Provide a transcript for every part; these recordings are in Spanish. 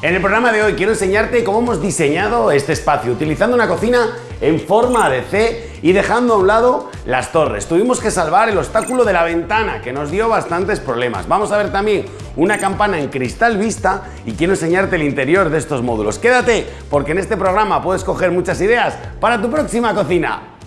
En el programa de hoy quiero enseñarte cómo hemos diseñado este espacio utilizando una cocina en forma de C y dejando a un lado las torres. Tuvimos que salvar el obstáculo de la ventana que nos dio bastantes problemas. Vamos a ver también una campana en cristal vista y quiero enseñarte el interior de estos módulos. Quédate porque en este programa puedes coger muchas ideas para tu próxima cocina.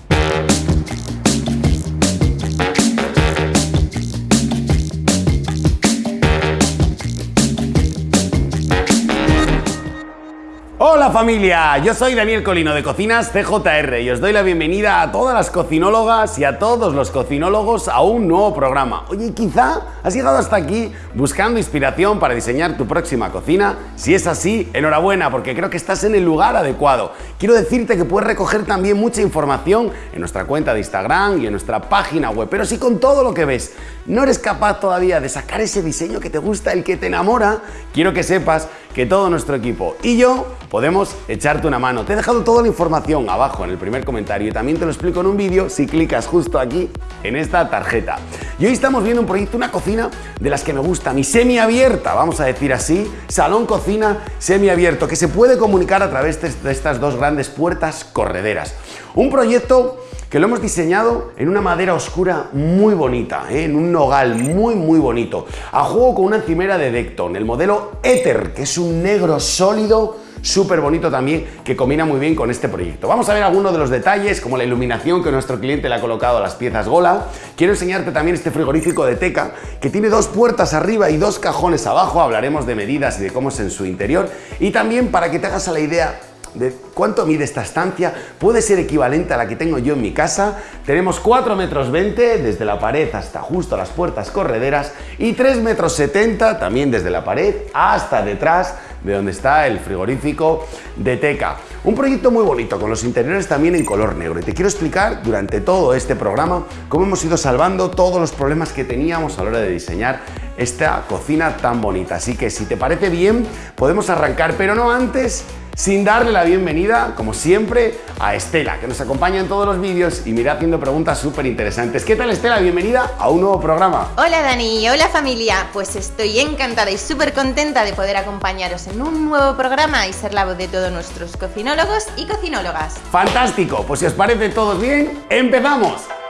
Hola familia, yo soy Daniel Colino de Cocinas CJR y os doy la bienvenida a todas las cocinólogas y a todos los cocinólogos a un nuevo programa. Oye, quizá has llegado hasta aquí buscando inspiración para diseñar tu próxima cocina. Si es así, enhorabuena porque creo que estás en el lugar adecuado. Quiero decirte que puedes recoger también mucha información en nuestra cuenta de Instagram y en nuestra página web, pero si con todo lo que ves no eres capaz todavía de sacar ese diseño que te gusta, el que te enamora, quiero que sepas que todo nuestro equipo y yo podemos echarte una mano. Te he dejado toda la información abajo en el primer comentario y también te lo explico en un vídeo si clicas justo aquí en esta tarjeta. Y hoy estamos viendo un proyecto, una cocina de las que me gusta, mi semiabierta, vamos a decir así, salón cocina semiabierto, que se puede comunicar a través de estas dos grandes puertas correderas. Un proyecto que lo hemos diseñado en una madera oscura muy bonita, ¿eh? en un nogal muy muy bonito, a juego con una encimera de Decton, el modelo Ether, que es un negro sólido súper bonito también que combina muy bien con este proyecto. Vamos a ver algunos de los detalles como la iluminación que nuestro cliente le ha colocado a las piezas Gola. Quiero enseñarte también este frigorífico de Teca que tiene dos puertas arriba y dos cajones abajo. Hablaremos de medidas y de cómo es en su interior. Y también para que te hagas a la idea de cuánto mide esta estancia puede ser equivalente a la que tengo yo en mi casa. Tenemos 4 metros 20 desde la pared hasta justo las puertas correderas y 3 metros 70 también desde la pared hasta detrás de donde está el frigorífico de Teca. Un proyecto muy bonito con los interiores también en color negro y te quiero explicar durante todo este programa cómo hemos ido salvando todos los problemas que teníamos a la hora de diseñar esta cocina tan bonita. Así que si te parece bien podemos arrancar, pero no antes sin darle la bienvenida, como siempre, a Estela, que nos acompaña en todos los vídeos y me irá haciendo preguntas súper interesantes. ¿Qué tal Estela? Bienvenida a un nuevo programa. Hola Dani, hola familia. Pues estoy encantada y súper contenta de poder acompañaros en un nuevo programa y ser la voz de todos nuestros cocinólogos y cocinólogas. Fantástico, pues si os parece todos bien, ¡empezamos!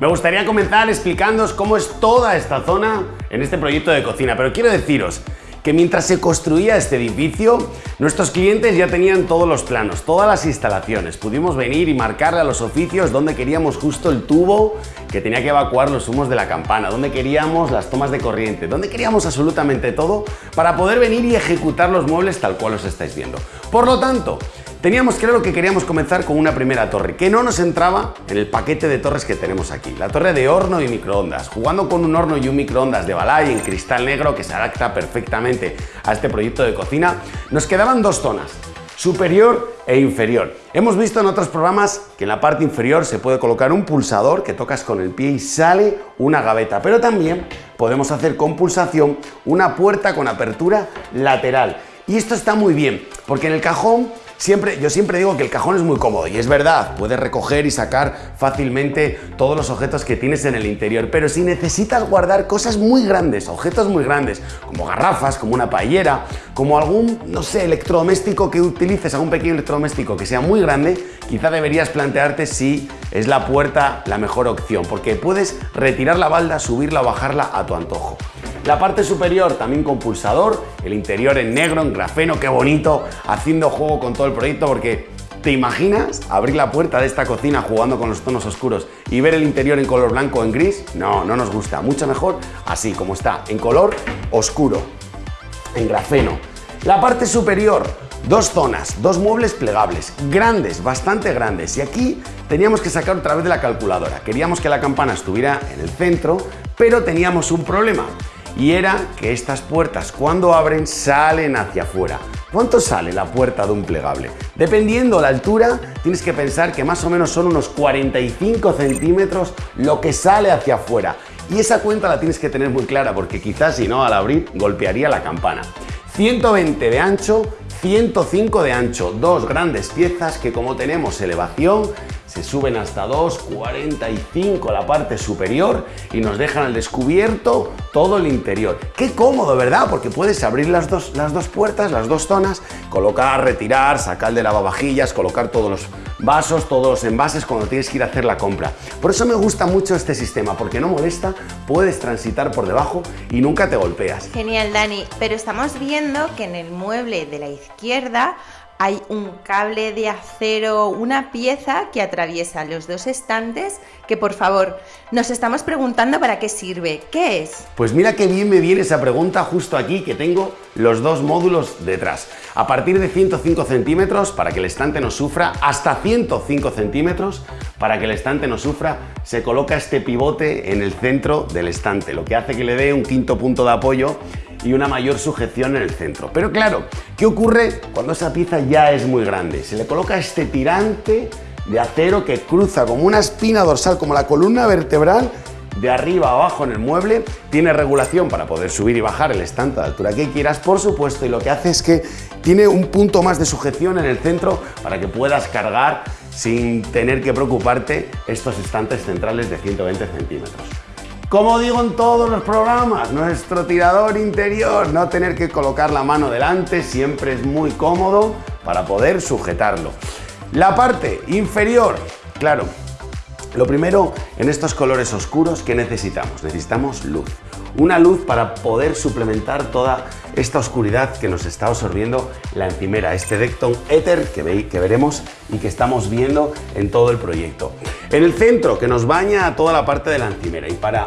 Me gustaría comenzar explicándoos cómo es toda esta zona en este proyecto de cocina, pero quiero deciros que mientras se construía este edificio, nuestros clientes ya tenían todos los planos, todas las instalaciones. Pudimos venir y marcarle a los oficios donde queríamos justo el tubo que tenía que evacuar los humos de la campana, donde queríamos las tomas de corriente, donde queríamos absolutamente todo para poder venir y ejecutar los muebles tal cual os estáis viendo. Por lo tanto, Teníamos claro que queríamos comenzar con una primera torre, que no nos entraba en el paquete de torres que tenemos aquí. La torre de horno y microondas, jugando con un horno y un microondas de Balay en cristal negro que se adapta perfectamente a este proyecto de cocina, nos quedaban dos zonas, superior e inferior. Hemos visto en otros programas que en la parte inferior se puede colocar un pulsador que tocas con el pie y sale una gaveta, pero también podemos hacer con pulsación una puerta con apertura lateral. Y esto está muy bien, porque en el cajón Siempre, yo siempre digo que el cajón es muy cómodo y es verdad, puedes recoger y sacar fácilmente todos los objetos que tienes en el interior, pero si necesitas guardar cosas muy grandes, objetos muy grandes, como garrafas, como una paellera, como algún, no sé, electrodoméstico que utilices, algún pequeño electrodoméstico que sea muy grande, quizá deberías plantearte si es la puerta la mejor opción, porque puedes retirar la balda, subirla o bajarla a tu antojo. La parte superior también con pulsador, el interior en negro, en grafeno, qué bonito, haciendo juego con todo el proyecto porque ¿Te imaginas abrir la puerta de esta cocina jugando con los tonos oscuros y ver el interior en color blanco o en gris? No, no nos gusta. Mucho mejor así como está, en color oscuro, en grafeno. La parte superior, dos zonas, dos muebles plegables, grandes, bastante grandes. Y aquí teníamos que sacar otra vez de la calculadora. Queríamos que la campana estuviera en el centro, pero teníamos un problema y era que estas puertas cuando abren salen hacia afuera. ¿Cuánto sale la puerta de un plegable? Dependiendo la altura, tienes que pensar que más o menos son unos 45 centímetros lo que sale hacia afuera. Y esa cuenta la tienes que tener muy clara porque quizás si no al abrir golpearía la campana. 120 de ancho, 105 de ancho, dos grandes piezas que como tenemos elevación, se suben hasta 2,45 la parte superior y nos dejan al descubierto todo el interior. Qué cómodo, ¿verdad? Porque puedes abrir las dos, las dos puertas, las dos zonas, colocar, retirar, sacar de lavavajillas, colocar todos los vasos, todos los envases cuando tienes que ir a hacer la compra. Por eso me gusta mucho este sistema, porque no molesta, puedes transitar por debajo y nunca te golpeas. Genial, Dani, pero estamos viendo que en el mueble de la izquierda hay un cable de acero, una pieza que atraviesa los dos estantes que por favor nos estamos preguntando para qué sirve. ¿Qué es? Pues mira qué bien me viene esa pregunta justo aquí que tengo los dos módulos detrás. A partir de 105 centímetros para que el estante no sufra, hasta 105 centímetros para que el estante no sufra, se coloca este pivote en el centro del estante, lo que hace que le dé un quinto punto de apoyo y una mayor sujeción en el centro. Pero claro, ¿qué ocurre cuando esa pieza ya es muy grande? Se le coloca este tirante de acero que cruza como una espina dorsal, como la columna vertebral, de arriba a abajo en el mueble, tiene regulación para poder subir y bajar el estante a la altura que quieras, por supuesto, y lo que hace es que tiene un punto más de sujeción en el centro para que puedas cargar sin tener que preocuparte estos estantes centrales de 120 centímetros. Como digo en todos los programas, nuestro tirador interior, no tener que colocar la mano delante, siempre es muy cómodo para poder sujetarlo. La parte inferior, claro, lo primero en estos colores oscuros, ¿qué necesitamos? Necesitamos luz. Una luz para poder suplementar toda esta oscuridad que nos está absorbiendo la encimera, este Decton Ether que, que veremos y que estamos viendo en todo el proyecto. En el centro, que nos baña toda la parte de la encimera y para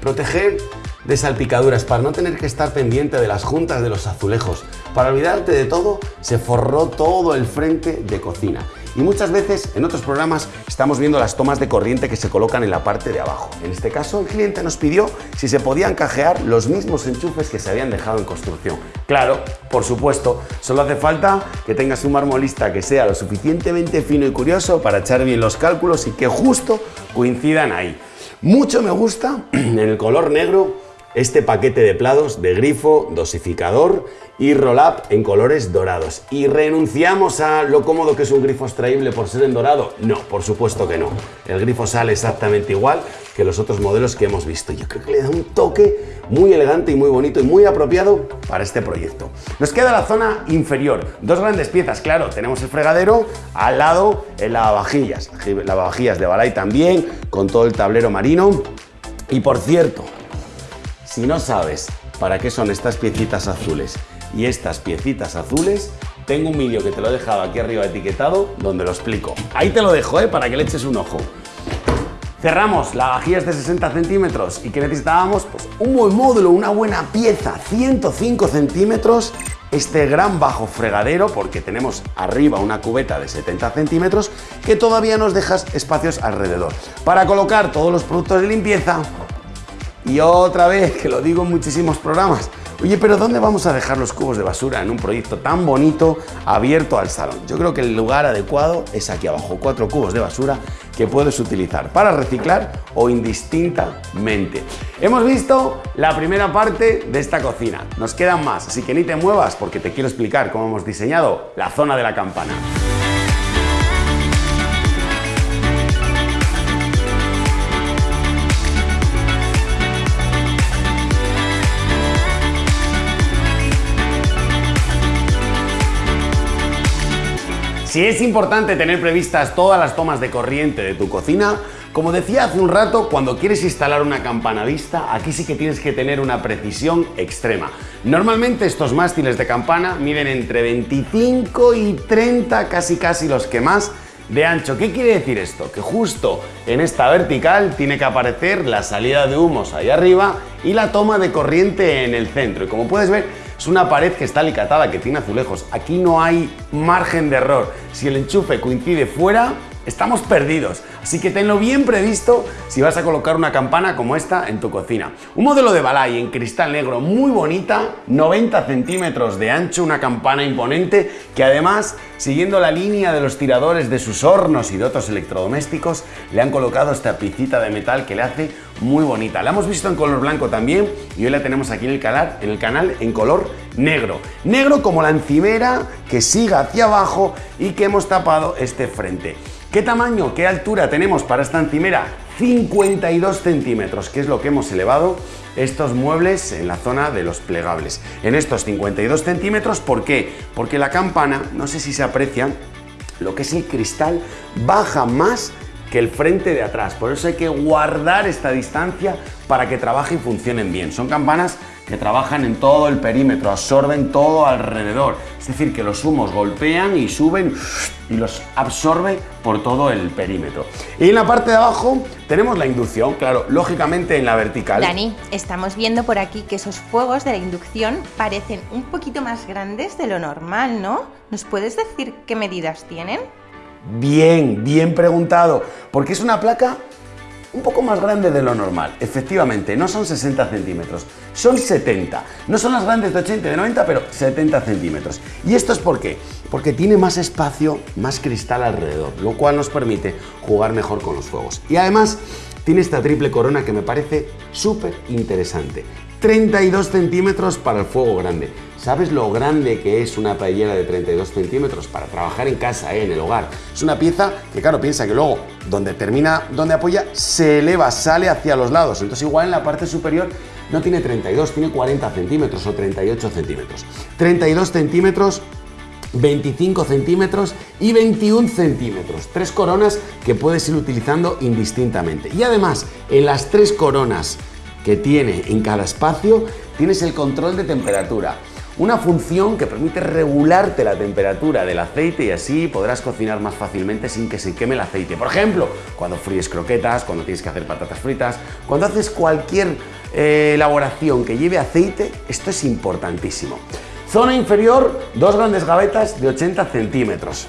proteger de salpicaduras, para no tener que estar pendiente de las juntas de los azulejos, para olvidarte de todo, se forró todo el frente de cocina. Y muchas veces en otros programas estamos viendo las tomas de corriente que se colocan en la parte de abajo. En este caso el cliente nos pidió si se podían cajear los mismos enchufes que se habían dejado en construcción. Claro, por supuesto, solo hace falta que tengas un marmolista que sea lo suficientemente fino y curioso para echar bien los cálculos y que justo coincidan ahí. Mucho me gusta en el color negro este paquete de plados de grifo, dosificador y roll-up en colores dorados. ¿Y renunciamos a lo cómodo que es un grifo extraíble por ser en dorado? No, por supuesto que no. El grifo sale exactamente igual que los otros modelos que hemos visto. Yo creo que le da un toque muy elegante y muy bonito y muy apropiado para este proyecto. Nos queda la zona inferior. Dos grandes piezas, claro. Tenemos el fregadero, al lado el lavavajillas. Lavavajillas de Balay también, con todo el tablero marino. Y por cierto, si no sabes para qué son estas piecitas azules y estas piecitas azules, tengo un vídeo que te lo he dejado aquí arriba etiquetado donde lo explico. Ahí te lo dejo, ¿eh? para que le eches un ojo. Cerramos la vajilla de 60 centímetros y que necesitábamos pues, un buen módulo, una buena pieza, 105 centímetros, este gran bajo fregadero porque tenemos arriba una cubeta de 70 centímetros que todavía nos dejas espacios alrededor. Para colocar todos los productos de limpieza, y otra vez, que lo digo en muchísimos programas, oye, pero ¿dónde vamos a dejar los cubos de basura en un proyecto tan bonito abierto al salón? Yo creo que el lugar adecuado es aquí abajo, cuatro cubos de basura que puedes utilizar para reciclar o indistintamente. Hemos visto la primera parte de esta cocina, nos quedan más, así que ni te muevas porque te quiero explicar cómo hemos diseñado la zona de la campana. Si es importante tener previstas todas las tomas de corriente de tu cocina, como decía hace un rato, cuando quieres instalar una campana vista, aquí sí que tienes que tener una precisión extrema. Normalmente estos mástiles de campana miden entre 25 y 30, casi casi los que más, de ancho. ¿Qué quiere decir esto? Que justo en esta vertical tiene que aparecer la salida de humos ahí arriba y la toma de corriente en el centro. Y como puedes ver, es una pared que está alicatada, que tiene azulejos. Aquí no hay margen de error. Si el enchufe coincide fuera, estamos perdidos. Así que tenlo bien previsto si vas a colocar una campana como esta en tu cocina. Un modelo de Balay en cristal negro muy bonita, 90 centímetros de ancho, una campana imponente que además, siguiendo la línea de los tiradores de sus hornos y de otros electrodomésticos, le han colocado esta picita de metal que le hace muy bonita. La hemos visto en color blanco también y hoy la tenemos aquí en el canal en, el canal en color negro. Negro como la encimera que siga hacia abajo y que hemos tapado este frente. ¿Qué tamaño, qué altura tenemos para esta encimera? 52 centímetros, que es lo que hemos elevado estos muebles en la zona de los plegables. En estos 52 centímetros, ¿por qué? Porque la campana, no sé si se aprecia, lo que es el cristal baja más que el frente de atrás. Por eso hay que guardar esta distancia para que trabaje y funcionen bien. Son campanas que trabajan en todo el perímetro, absorben todo alrededor. Es decir, que los humos golpean y suben y los absorbe por todo el perímetro. Y en la parte de abajo tenemos la inducción, claro, lógicamente en la vertical. Dani, estamos viendo por aquí que esos fuegos de la inducción parecen un poquito más grandes de lo normal, ¿no? ¿Nos puedes decir qué medidas tienen? Bien, bien preguntado, porque es una placa un poco más grande de lo normal. Efectivamente, no son 60 centímetros, son 70. No son las grandes de 80 y de 90, pero 70 centímetros. ¿Y esto es por qué? Porque tiene más espacio, más cristal alrededor, lo cual nos permite jugar mejor con los fuegos. Y además tiene esta triple corona que me parece súper interesante. 32 centímetros para el fuego grande. ¿Sabes lo grande que es una paellera de 32 centímetros para trabajar en casa, eh, en el hogar? Es una pieza que, claro, piensa que luego, donde termina, donde apoya, se eleva, sale hacia los lados. Entonces, igual en la parte superior no tiene 32, tiene 40 centímetros o 38 centímetros. 32 centímetros 25 centímetros y 21 centímetros. Tres coronas que puedes ir utilizando indistintamente. Y además, en las tres coronas que tiene en cada espacio, tienes el control de temperatura una función que permite regularte la temperatura del aceite y así podrás cocinar más fácilmente sin que se queme el aceite. Por ejemplo, cuando fríes croquetas, cuando tienes que hacer patatas fritas, cuando haces cualquier eh, elaboración que lleve aceite, esto es importantísimo. Zona inferior, dos grandes gavetas de 80 centímetros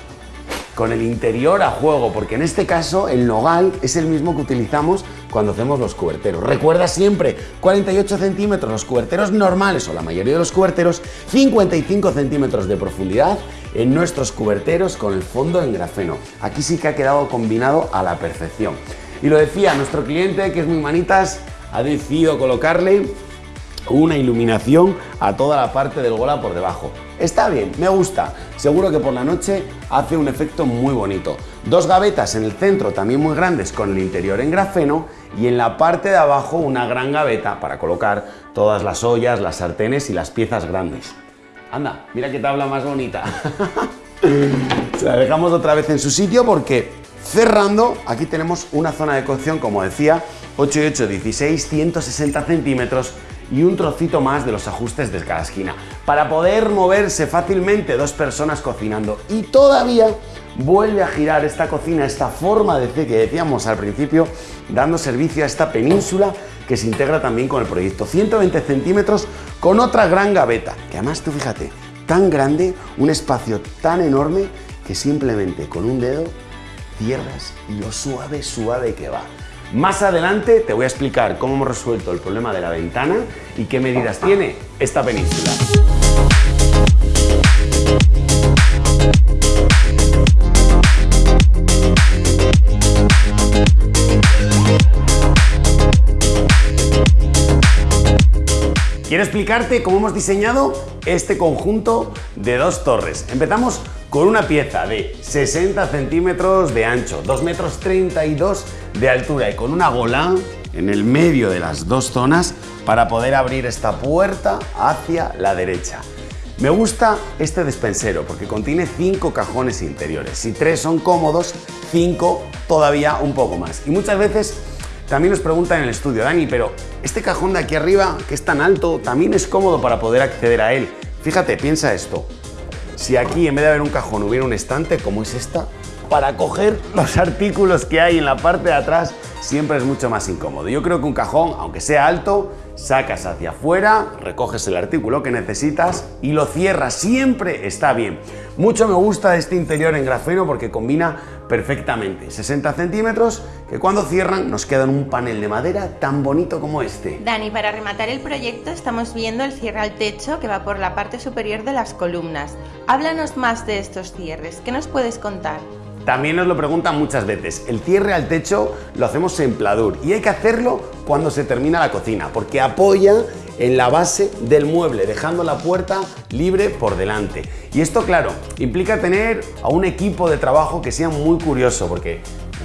con el interior a juego, porque en este caso el nogal es el mismo que utilizamos cuando hacemos los cuberteros. Recuerda siempre, 48 centímetros los cuberteros normales o la mayoría de los cuberteros, 55 centímetros de profundidad en nuestros cuberteros con el fondo en grafeno. Aquí sí que ha quedado combinado a la perfección. Y lo decía, nuestro cliente, que es muy manitas, ha decidido colocarle una iluminación a toda la parte del gola por debajo. Está bien, me gusta. Seguro que por la noche hace un efecto muy bonito. Dos gavetas en el centro también muy grandes con el interior en grafeno y en la parte de abajo una gran gaveta para colocar todas las ollas, las sartenes y las piezas grandes. Anda, mira qué tabla más bonita. Se la dejamos otra vez en su sitio porque cerrando, aquí tenemos una zona de cocción, como decía, 8 y 8, 16, 160 centímetros y un trocito más de los ajustes de cada esquina, para poder moverse fácilmente dos personas cocinando. Y todavía vuelve a girar esta cocina, esta forma de C que decíamos al principio, dando servicio a esta península que se integra también con el proyecto. 120 centímetros con otra gran gaveta, que además tú fíjate, tan grande, un espacio tan enorme que simplemente con un dedo cierras y lo suave, suave que va. Más adelante te voy a explicar cómo hemos resuelto el problema de la ventana y qué medidas tiene esta península. Quiero explicarte cómo hemos diseñado este conjunto de dos torres. Empezamos con una pieza de 60 centímetros de ancho, 2 metros 32 de altura y con una gola en el medio de las dos zonas para poder abrir esta puerta hacia la derecha. Me gusta este despensero porque contiene 5 cajones interiores. Si 3 son cómodos, 5 todavía un poco más. Y muchas veces también nos preguntan en el estudio, Dani, pero este cajón de aquí arriba, que es tan alto, también es cómodo para poder acceder a él. Fíjate, piensa esto. Si aquí en vez de haber un cajón hubiera un estante como es esta, para coger los artículos que hay en la parte de atrás siempre es mucho más incómodo. Yo creo que un cajón, aunque sea alto, sacas hacia afuera, recoges el artículo que necesitas y lo cierras. Siempre está bien. Mucho me gusta este interior en grafeno porque combina perfectamente. 60 centímetros que cuando cierran nos quedan un panel de madera tan bonito como este. Dani, para rematar el proyecto estamos viendo el cierre al techo que va por la parte superior de las columnas. Háblanos más de estos cierres. ¿Qué nos puedes contar? También nos lo preguntan muchas veces. El cierre al techo lo hacemos en pladur y hay que hacerlo cuando se termina la cocina porque apoya en la base del mueble, dejando la puerta libre por delante. Y esto, claro, implica tener a un equipo de trabajo que sea muy curioso, porque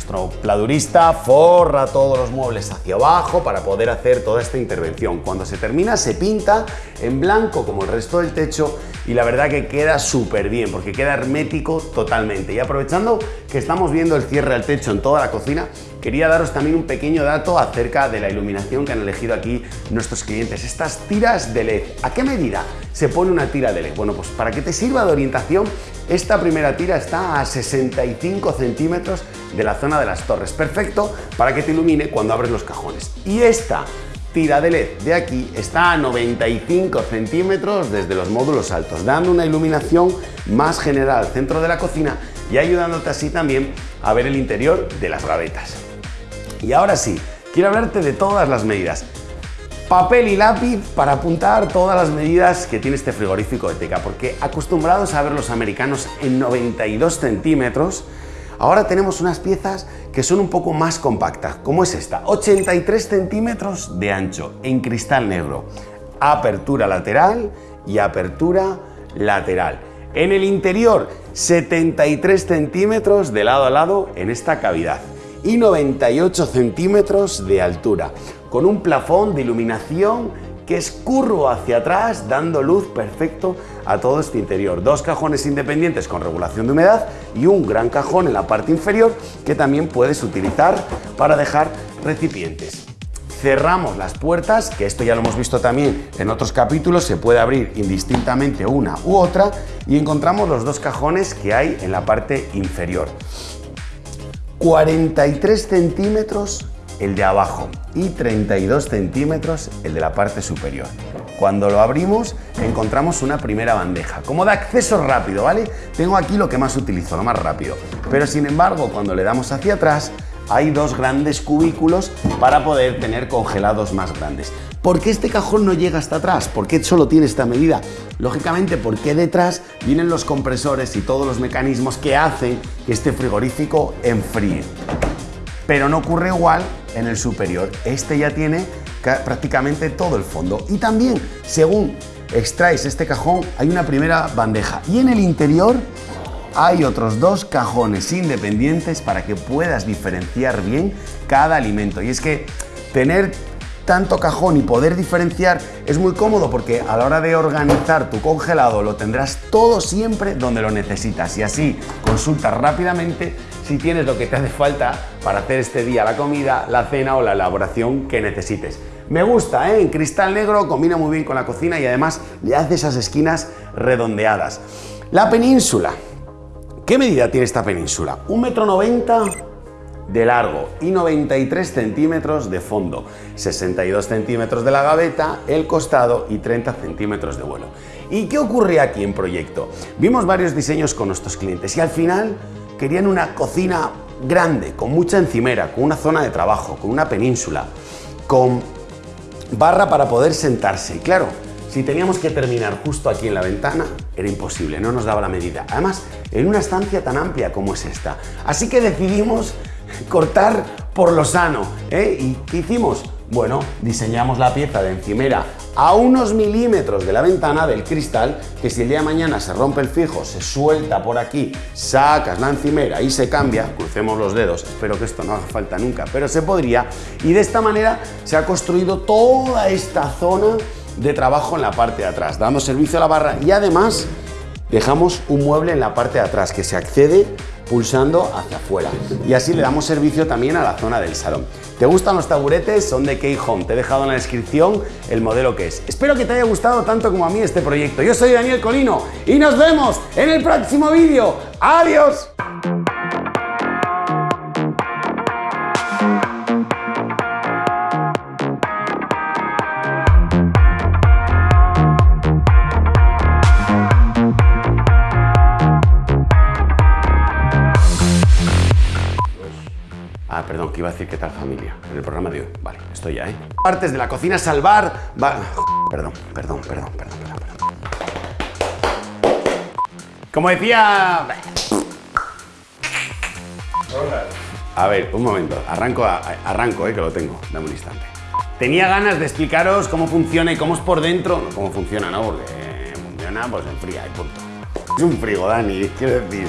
nuestro pladurista forra todos los muebles hacia abajo para poder hacer toda esta intervención. Cuando se termina se pinta en blanco como el resto del techo y la verdad que queda súper bien porque queda hermético totalmente. Y aprovechando que estamos viendo el cierre al techo en toda la cocina, quería daros también un pequeño dato acerca de la iluminación que han elegido aquí nuestros clientes. Estas tiras de LED. ¿A qué medida se pone una tira de LED? Bueno, pues para que te sirva de orientación, esta primera tira está a 65 centímetros de la zona de las torres. Perfecto para que te ilumine cuando abres los cajones. Y esta tira de LED de aquí está a 95 centímetros desde los módulos altos, dando una iluminación más general al centro de la cocina y ayudándote así también a ver el interior de las gavetas. Y ahora sí, quiero hablarte de todas las medidas. Papel y lápiz para apuntar todas las medidas que tiene este frigorífico de porque acostumbrados a ver los americanos en 92 centímetros, ahora tenemos unas piezas que son un poco más compactas, como es esta, 83 centímetros de ancho en cristal negro, apertura lateral y apertura lateral. En el interior, 73 centímetros de lado a lado en esta cavidad y 98 centímetros de altura, con un plafón de iluminación que es curvo hacia atrás, dando luz perfecto a todo este interior. Dos cajones independientes con regulación de humedad y un gran cajón en la parte inferior que también puedes utilizar para dejar recipientes. Cerramos las puertas, que esto ya lo hemos visto también en otros capítulos, se puede abrir indistintamente una u otra y encontramos los dos cajones que hay en la parte inferior. 43 centímetros el de abajo y 32 centímetros el de la parte superior. Cuando lo abrimos encontramos una primera bandeja, como de acceso rápido, ¿vale? Tengo aquí lo que más utilizo, lo más rápido. Pero sin embargo, cuando le damos hacia atrás, hay dos grandes cubículos para poder tener congelados más grandes. ¿Por qué este cajón no llega hasta atrás? ¿Por qué solo tiene esta medida? Lógicamente porque detrás vienen los compresores y todos los mecanismos que hacen que este frigorífico enfríe. Pero no ocurre igual en el superior. Este ya tiene prácticamente todo el fondo. Y también, según extraes este cajón, hay una primera bandeja. Y en el interior hay otros dos cajones independientes para que puedas diferenciar bien cada alimento. Y es que tener tanto cajón y poder diferenciar es muy cómodo porque a la hora de organizar tu congelado lo tendrás todo siempre donde lo necesitas y así consultas rápidamente si tienes lo que te hace falta para hacer este día la comida, la cena o la elaboración que necesites. Me gusta, ¿eh? en cristal negro combina muy bien con la cocina y además le hace esas esquinas redondeadas. La península. ¿Qué medida tiene esta península? ¿Un metro noventa? de largo y 93 centímetros de fondo, 62 centímetros de la gaveta, el costado y 30 centímetros de vuelo. ¿Y qué ocurre aquí en proyecto? Vimos varios diseños con nuestros clientes y al final querían una cocina grande, con mucha encimera, con una zona de trabajo, con una península, con barra para poder sentarse. Y claro, si teníamos que terminar justo aquí en la ventana, era imposible, no nos daba la medida. Además, en una estancia tan amplia como es esta. Así que decidimos cortar por lo sano. ¿eh? ¿Y qué hicimos? Bueno, diseñamos la pieza de encimera a unos milímetros de la ventana del cristal, que si el día de mañana se rompe el fijo, se suelta por aquí, sacas la encimera y se cambia, crucemos los dedos, espero que esto no haga falta nunca, pero se podría, y de esta manera se ha construido toda esta zona de trabajo en la parte de atrás, dando servicio a la barra y además dejamos un mueble en la parte de atrás que se accede pulsando hacia afuera. Y así le damos servicio también a la zona del salón. ¿Te gustan los taburetes? Son de K-Home. Te he dejado en la descripción el modelo que es. Espero que te haya gustado tanto como a mí este proyecto. Yo soy Daniel Colino y nos vemos en el próximo vídeo. ¡Adiós! Que iba a decir qué tal familia en el programa de hoy. Vale, estoy ya, ¿eh? Partes de la cocina salvar... Va... Perdón, perdón, perdón, perdón, perdón, perdón. Como decía... A ver, un momento. Arranco, arranco, eh, que lo tengo. Dame un instante. tenía ganas de explicaros cómo funciona y cómo es por dentro, no cómo funciona, ¿no? Porque funciona pues en fría y punto. Es un frigo, Dani, quiero decir.